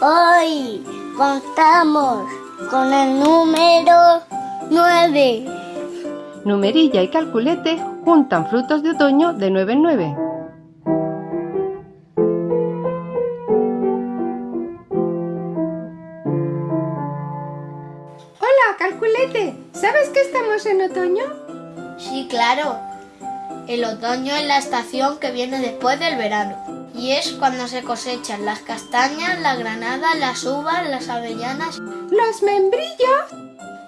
Hoy contamos con el número 9. Numerilla y calculete juntan frutos de otoño de 9 en 9. Hola, calculete. ¿Sabes que estamos en otoño? Sí, claro. El otoño es la estación que viene después del verano. Y es cuando se cosechan las castañas, la granada, las uvas, las avellanas. Los membrillos,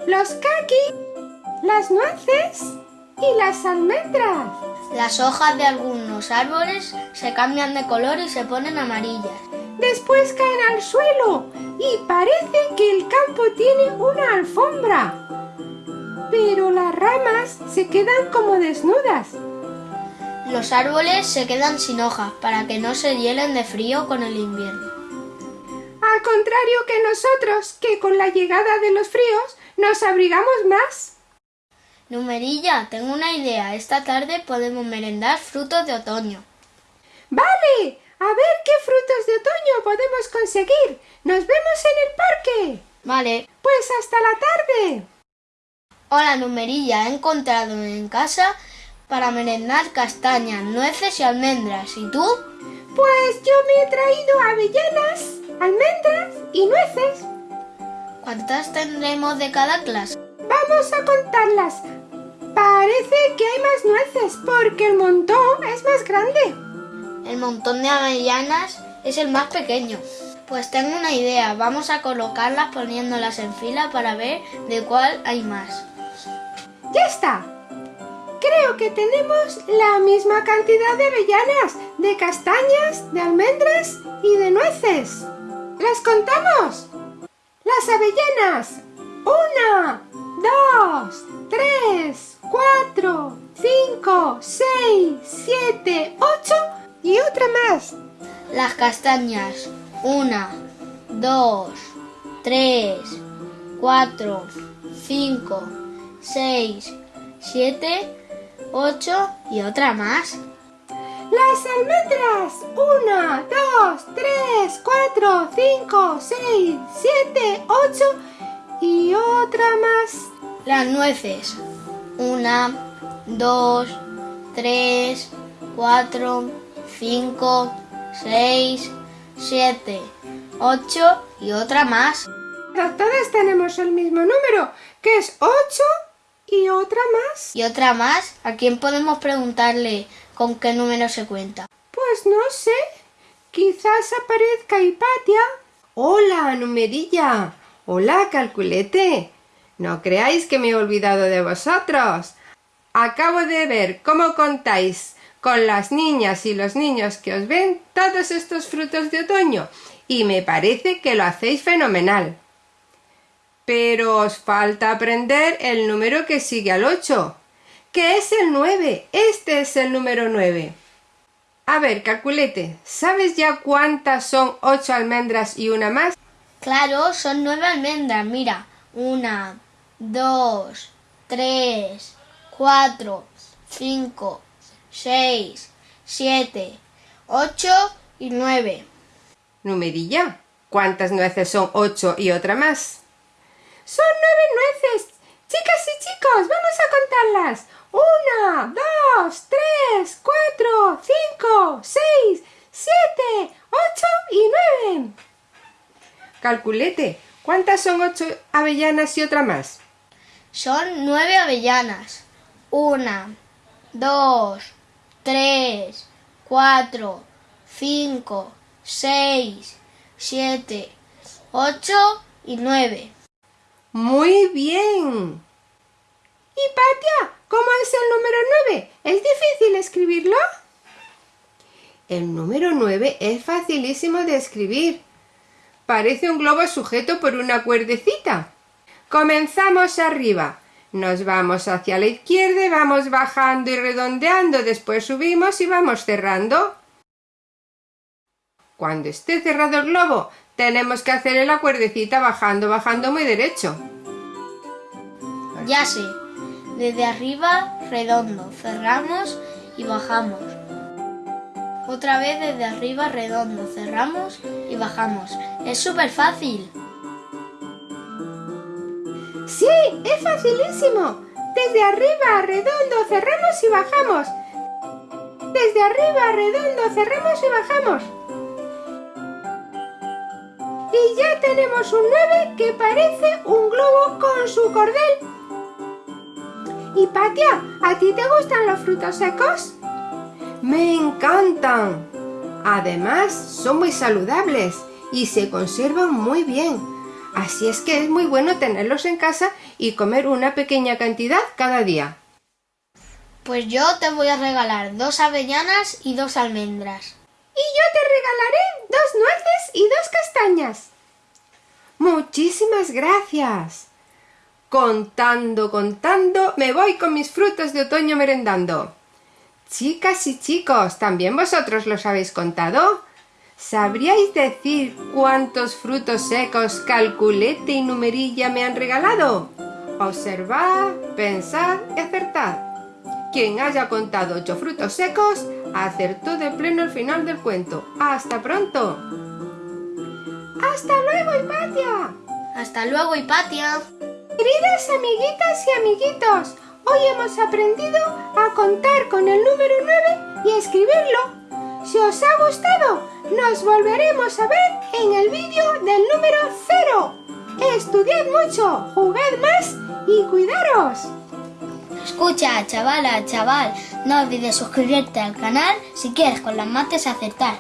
los kaki, las nueces y las almendras. Las hojas de algunos árboles se cambian de color y se ponen amarillas. Después caen al suelo y parece que el campo tiene una alfombra. Pero las ramas se quedan como desnudas. Los árboles se quedan sin hojas para que no se hielen de frío con el invierno. Al contrario que nosotros, que con la llegada de los fríos nos abrigamos más. Numerilla, tengo una idea. Esta tarde podemos merendar frutos de otoño. Vale, a ver qué frutos de otoño podemos conseguir. Nos vemos en el parque. Vale. Pues hasta la tarde. Hola, Numerilla. He encontrado en casa para merendar castañas, nueces y almendras. ¿Y tú? Pues yo me he traído avellanas, almendras y nueces. ¿Cuántas tendremos de cada clase? Vamos a contarlas. Parece que hay más nueces porque el montón es más grande. El montón de avellanas es el más pequeño. Pues tengo una idea, vamos a colocarlas poniéndolas en fila para ver de cuál hay más. ¡Ya está! Creo que tenemos la misma cantidad de avellanas, de castañas, de almendras y de nueces. ¿Las contamos? Las avellanas. Una, dos, tres, cuatro, cinco, seis, siete, ocho y otra más. Las castañas. Una, dos, tres, cuatro, cinco, seis, siete, ocho y otra más. Las almendras. Una, dos, tres, cuatro, cinco, seis, siete, ocho y otra más. Las nueces. Una, dos, tres, cuatro, cinco, seis, siete, ocho y otra más. Todas tenemos el mismo número, que es ocho y otra más. ¿Y otra más? ¿A quién podemos preguntarle con qué número se cuenta? Pues no sé. Quizás aparezca Hipatia. Hola, numerilla. Hola, calculete. No creáis que me he olvidado de vosotros. Acabo de ver cómo contáis con las niñas y los niños que os ven todos estos frutos de otoño y me parece que lo hacéis fenomenal. Pero os falta aprender el número que sigue al 8, que es el 9. Este es el número 9. A ver, calculete, ¿sabes ya cuántas son 8 almendras y una más? Claro, son nueve almendras, mira. Una, dos, tres, cuatro, cinco, seis, siete, ocho y nueve. Numerilla, ¿cuántas nueces son 8 y otra más? Son nueve nueces. Chicas y chicos, vamos a contarlas. Una, dos, tres, cuatro, cinco, seis, siete, ocho y nueve. Calculete, ¿cuántas son 8 avellanas y otra más? Son nueve avellanas. Una, dos, tres, cuatro, cinco, seis, siete, ocho y nueve. Muy bien. Hipatia, ¿cómo es el número 9? ¿Es difícil escribirlo? El número 9 es facilísimo de escribir. Parece un globo sujeto por una cuerdecita. Comenzamos arriba. Nos vamos hacia la izquierda y vamos bajando y redondeando. Después subimos y vamos cerrando. Cuando esté cerrado el globo, tenemos que hacer la cuerdecita bajando, bajando muy derecho. Ya sé. Desde arriba, redondo. Cerramos y bajamos. Otra vez desde arriba, redondo. Cerramos y y bajamos. Es súper fácil. Sí, es facilísimo. Desde arriba, redondo, cerramos y bajamos. Desde arriba, redondo, cerramos y bajamos. Y ya tenemos un 9 que parece un globo con su cordel. Y Patia, ¿a ti te gustan los frutos secos? ¡Me encantan! Además, son muy saludables y se conservan muy bien. Así es que es muy bueno tenerlos en casa y comer una pequeña cantidad cada día. Pues yo te voy a regalar dos avellanas y dos almendras. Te regalaré dos nueces y dos castañas. Muchísimas gracias. Contando, contando, me voy con mis frutos de otoño merendando. Chicas y chicos, ¿también vosotros los habéis contado? ¿Sabríais decir cuántos frutos secos calculete y numerilla me han regalado? Observad, pensad y acertad. Quien haya contado ocho frutos secos, acertó de pleno el final del cuento. ¡Hasta pronto! ¡Hasta luego, Hipatia! Hasta luego, Hipatia. Queridas amiguitas y amiguitos, hoy hemos aprendido a contar con el número 9 y escribirlo. Si os ha gustado, nos volveremos a ver en el vídeo del número 0. Estudiad mucho, jugad más y cuidaros. Escucha, chavala, chaval, no olvides suscribirte al canal si quieres con las mates acertar.